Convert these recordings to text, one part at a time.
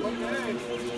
Boa noite.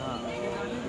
Ah.